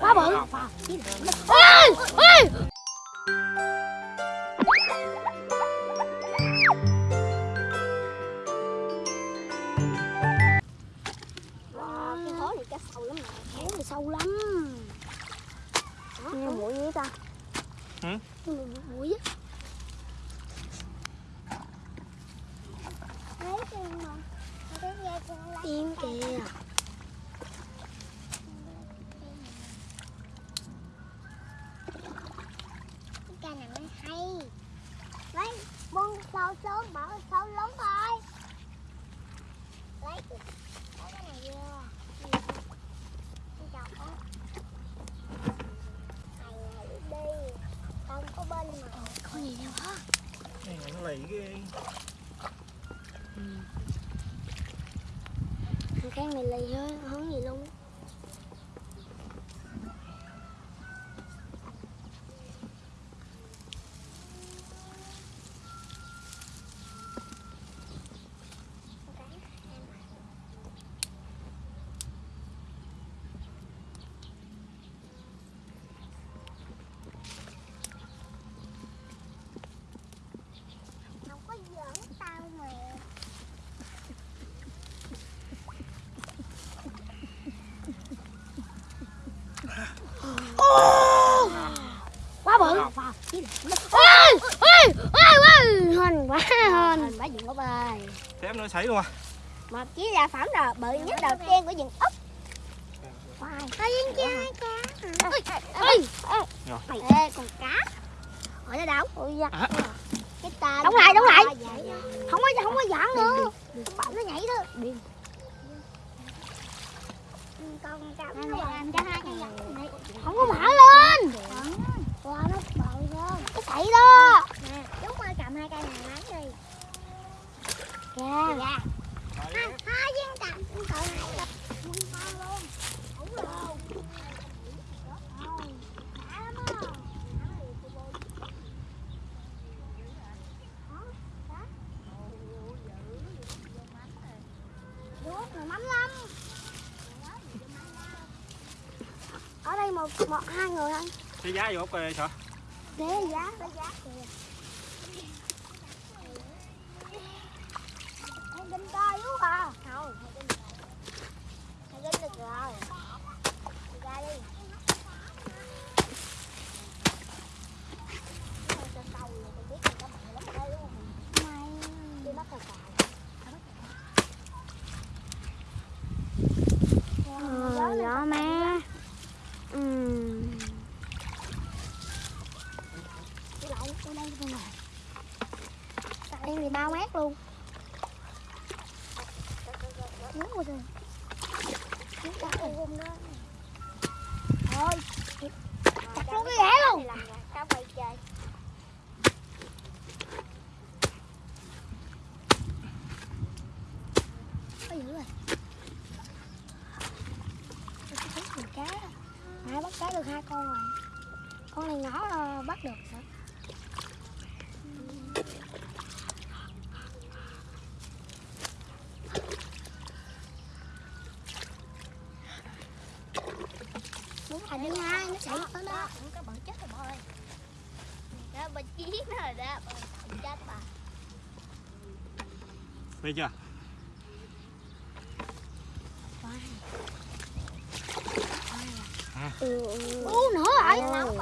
Quá bự ôi ôi cái này sâu lắm nè. sâu lắm nghe mũi gì ta Hử? Mũi á Thấy chưa mà? Cái kìa Cái cây này mới hay. Lấy buông sâu xuống, bỏ sâu lớn thôi. Lấy lấy cái này vô. Cái chọc á. Này này đi. Không có bên mà. có gì đâu hả này nó lì cái này lì thôi không gì luôn Không có giỡn tao mà. Ô, quá bự ôi ôi ôi ôi hên quá hên bả dựng ốc ơi Xém nữa xảy luôn à Một chiếc là phẩm rồi bự nhất đầu tiên của rừng ốc. Khoai. Có viên kia hai cá. ôi Rồi. Ê, con cá. Ở đây đâu? ôi da à, Cái tên. Đóng lại, đóng lại. Không có không có giỡn nữa bạn nó nhảy đó điên Con cá nó làm cho hai cái giật này. không có mở lên Wow, nó bự hơn. cái chạy đó. Nè, chúng ơi cầm hai cây này bán đi. dạ Dạ. Hai, hai viên cầm. Con cậu này quân con luôn. Mắm lắm. Ở đây một một hai người thôi Cái giá vô kìa sợ để giá Có giá. Kìa. em kinh coi luôn à? Không, hai cái Hai cái được rồi. Đi ra đi. Thôi cho câu rồi, tôi biết người ta bự lắm ở đây luôn. mày Đi bắt cà cà. ờ gió má Ừm. Đi lại, đi đây, đi này. em thì bao mét luôn thôi Chặt luôn cái ghẻ luôn. Cá quay chơi. có dữ rồi cá nãy bắt cá được hai con rồi con này nhỏ là bắt được hả là đi hai nó chạy tới đó Không có bự chết rồi bà ơi. Đó, bà chí nó rồi đó. Bà chết bà. Thấy chưa ừ, ừ. nữa rồi con.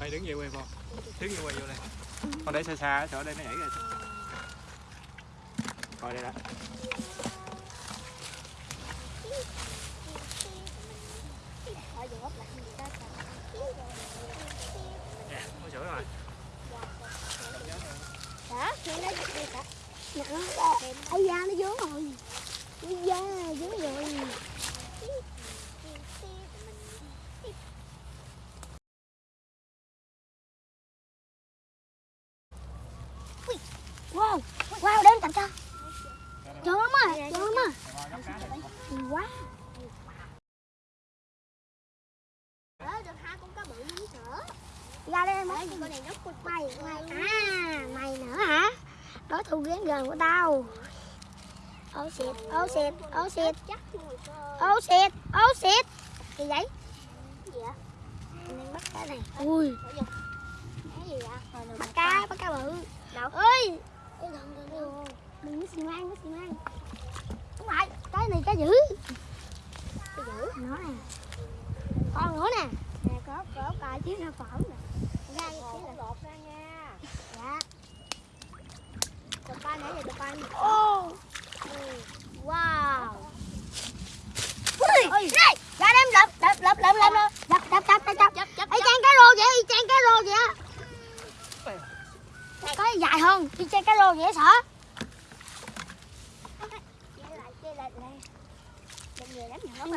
Đây đứng về quay vô Đứng về quay vô đây Con để xa xa chỗ đây nó nhảy rồi Coi đây đã Ở giữa ốc là gì đó. Nè, có sữa rồi Đó, khi nó đi cả. Nặng ấy da nó dướng rồi. Cái da dướng rồi. Wow. Wow đến tập cho. Chờ lắm á chờ lắm Nhiều quá. Đó, được hai con cá bự lắm nữa. ra đây em Đấy, con này nó mày mày. À đối thủ ghét gần của tao. Ô xịt ô xịt ô xịt. Ô xịt ô xịt. Gì vậy? Bắt cá này. Ui. Cái vậy? Bắt cá bắt cá bự. Đâu? Ơi cái đừng có xì mang có xì mang đúng rồi. Cái này cá dữ. Cái dữ. Nó nè. Con nữa nè. Nè có có cà chứ nó phỏng nè. Ra cái xíu là lột ra nha. Dạ tập ba nãy giờ wow ui ui đây ra đem lập lập lập lập lập lập lập lập lập lập lập chấp y chang cá rô vậy y chang cá rô vậy có dài hơn y chang cá rô vậy sợ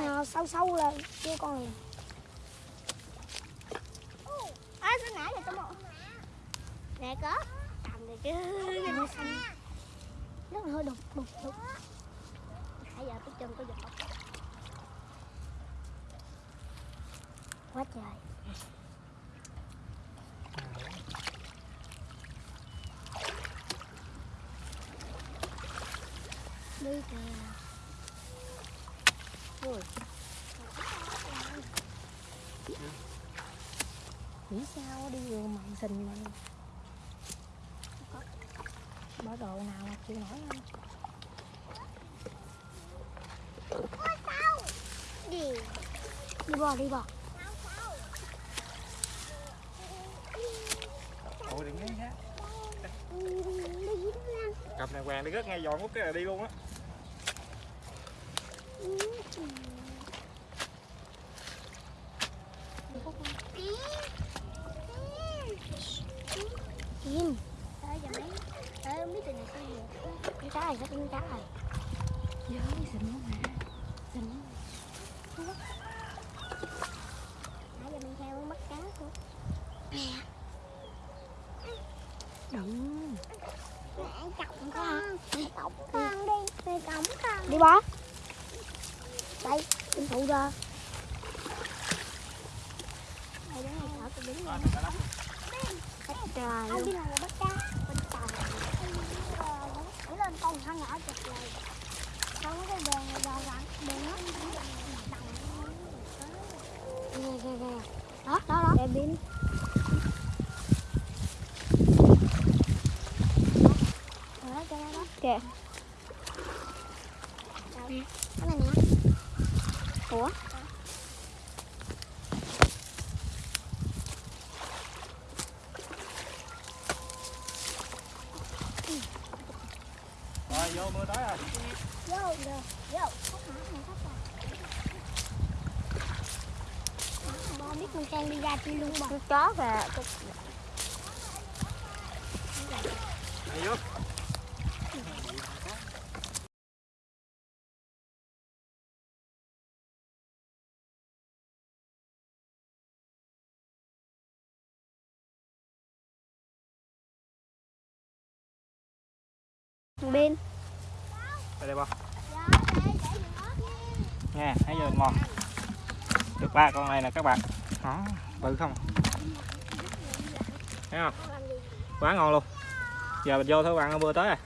nó sâu sâu lên kia con này à sao nãy là tôi nè, có nó xanh. Nó hơi đục đục đục. Nãy giờ cái chân có giọt. Quá trời. Đi kìa. Ui. Nghĩ sao đi vừa mặn xình này bỏ đồ nào mà chịu nổi không gì đi bò đi bò. Ủa đừng nghe ha cặp này hoàng đi rất ngay giòn quốc cái là đi luôn á này sắp biến cáo rồi? Dớ xịn lắm hả Xịn lắm Nãy giờ mình theo mất cá của Nè Đụng Mẹ chồng con. Chồng con đi. Mẹ cổng con. Đi bó Đây Em phụ ra Đây đứng này sợ con đứng Trời Không biết là bắt cá con thằng nhỏ chặt này không cái đường này vào lặn đường nó đó đó đó. Để biến kìa. Cái này nè. Ủa? Vô mưa tới rồi Vô, vô, vô Khóc biết con trang đi ra chi luôn mà Con chó kìa đi vô bên đây đây bò. Nha thấy giờ mò. Được ba con này nè các bạn. Đó bự không? Thấy không? Quá ngon luôn. Giờ mình vô thôi bạn mưa tới rồi